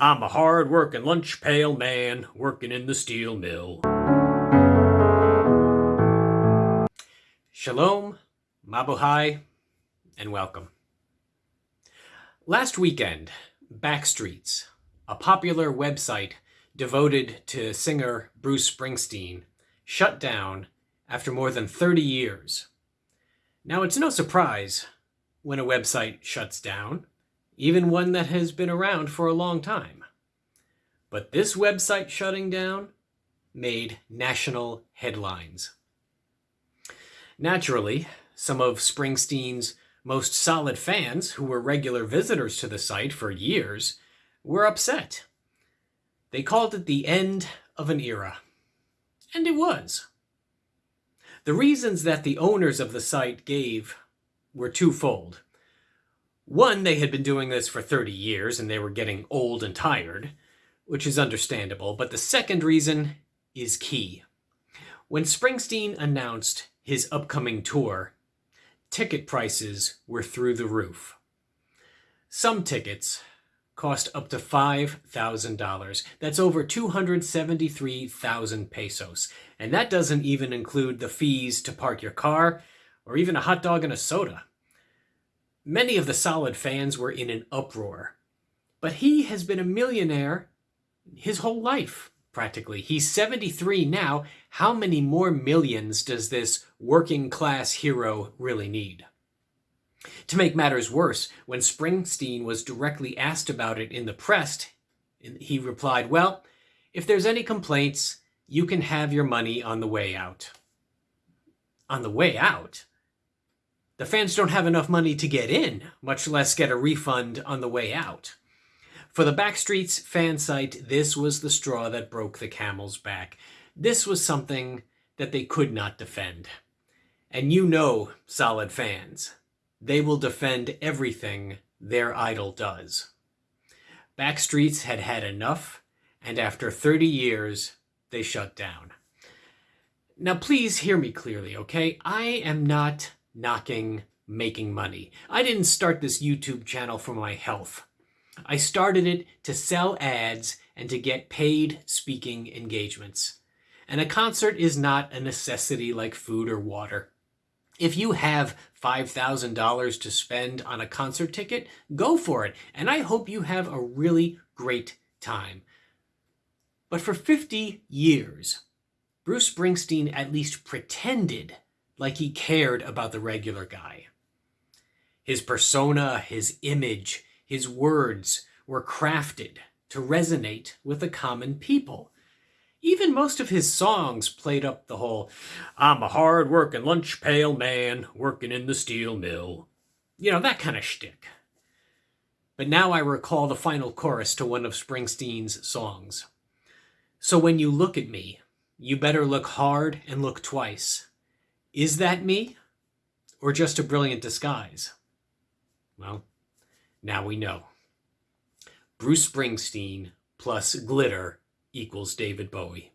I'm a hard working lunch pail man working in the steel mill. Shalom, Mabuhay, and welcome. Last weekend, Backstreets, a popular website devoted to singer Bruce Springsteen, shut down after more than 30 years. Now, it's no surprise when a website shuts down even one that has been around for a long time. But this website shutting down made national headlines. Naturally, some of Springsteen's most solid fans, who were regular visitors to the site for years, were upset. They called it the end of an era. And it was. The reasons that the owners of the site gave were twofold. One, they had been doing this for 30 years and they were getting old and tired, which is understandable, but the second reason is key. When Springsteen announced his upcoming tour, ticket prices were through the roof. Some tickets cost up to $5,000. That's over 273,000 pesos. And that doesn't even include the fees to park your car or even a hot dog and a soda. Many of the solid fans were in an uproar. But he has been a millionaire his whole life, practically. He's 73 now. How many more millions does this working class hero really need? To make matters worse, when Springsteen was directly asked about it in the press, he replied, Well, if there's any complaints, you can have your money on the way out. On the way out? The fans don't have enough money to get in, much less get a refund on the way out. For the Backstreets fan site, this was the straw that broke the camel's back. This was something that they could not defend. And you know, solid fans, they will defend everything their idol does. Backstreets had had enough, and after 30 years, they shut down. Now, please hear me clearly, okay? I am not knocking making money. I didn't start this YouTube channel for my health. I started it to sell ads and to get paid speaking engagements. And a concert is not a necessity like food or water. If you have $5,000 to spend on a concert ticket, go for it. And I hope you have a really great time. But for 50 years, Bruce Springsteen at least pretended like he cared about the regular guy. His persona, his image, his words were crafted to resonate with the common people. Even most of his songs played up the whole, I'm a hard-working lunch pail man working in the steel mill. You know, that kind of shtick. But now I recall the final chorus to one of Springsteen's songs. So when you look at me, you better look hard and look twice. Is that me? Or just a brilliant disguise? Well, now we know. Bruce Springsteen plus glitter equals David Bowie.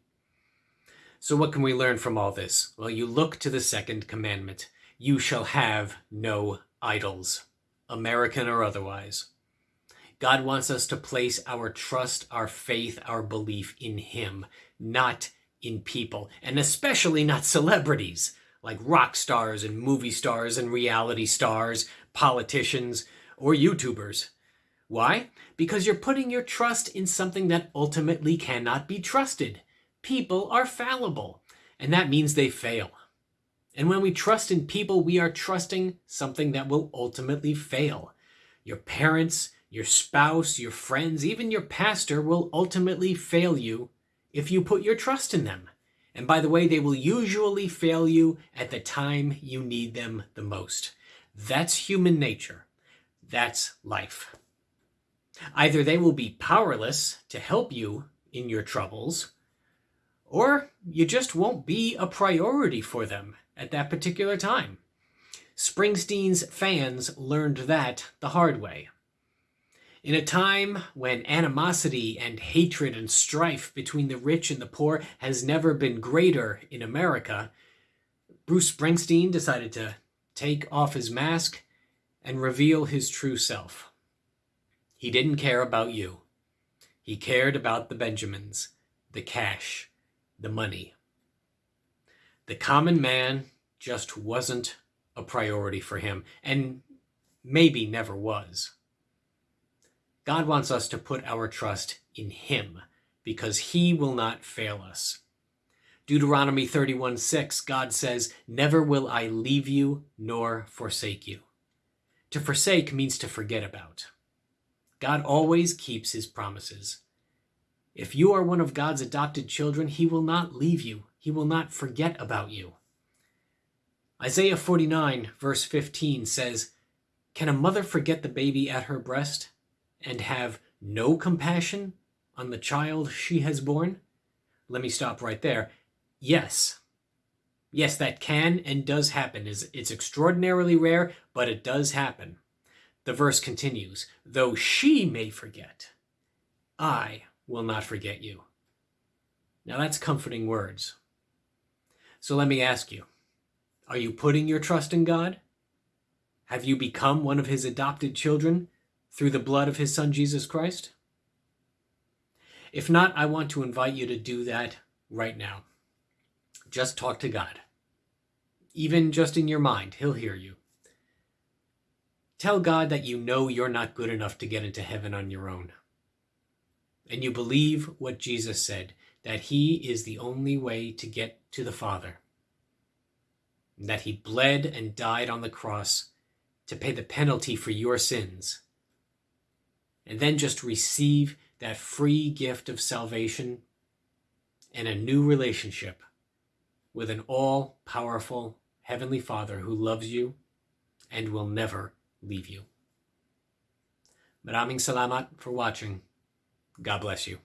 So what can we learn from all this? Well, you look to the second commandment. You shall have no idols, American or otherwise. God wants us to place our trust, our faith, our belief in Him, not in people, and especially not celebrities like rock stars and movie stars and reality stars, politicians, or YouTubers. Why? Because you're putting your trust in something that ultimately cannot be trusted. People are fallible, and that means they fail. And when we trust in people, we are trusting something that will ultimately fail. Your parents, your spouse, your friends, even your pastor will ultimately fail you if you put your trust in them. And by the way, they will usually fail you at the time you need them the most. That's human nature. That's life. Either they will be powerless to help you in your troubles, or you just won't be a priority for them at that particular time. Springsteen's fans learned that the hard way. In a time when animosity and hatred and strife between the rich and the poor has never been greater in America, Bruce Springsteen decided to take off his mask and reveal his true self. He didn't care about you. He cared about the Benjamins, the cash, the money. The common man just wasn't a priority for him, and maybe never was. God wants us to put our trust in Him because He will not fail us. Deuteronomy 31 6, God says, Never will I leave you nor forsake you. To forsake means to forget about. God always keeps His promises. If you are one of God's adopted children, He will not leave you, He will not forget about you. Isaiah 49, verse 15 says, Can a mother forget the baby at her breast and have no compassion on the child she has borne? Let me stop right there. Yes. Yes, that can and does happen. It's extraordinarily rare, but it does happen. The verse continues, Though she may forget, I will not forget you. Now that's comforting words. So let me ask you, are you putting your trust in God? Have you become one of his adopted children through the blood of his son Jesus Christ? If not, I want to invite you to do that right now. Just talk to God. Even just in your mind, he'll hear you. Tell God that you know you're not good enough to get into heaven on your own. And you believe what Jesus said, that he is the only way to get to the Father. That he bled and died on the cross to pay the penalty for your sins. And then just receive that free gift of salvation and a new relationship with an all powerful Heavenly Father who loves you and will never leave you. Maraming salamat for watching. God bless you.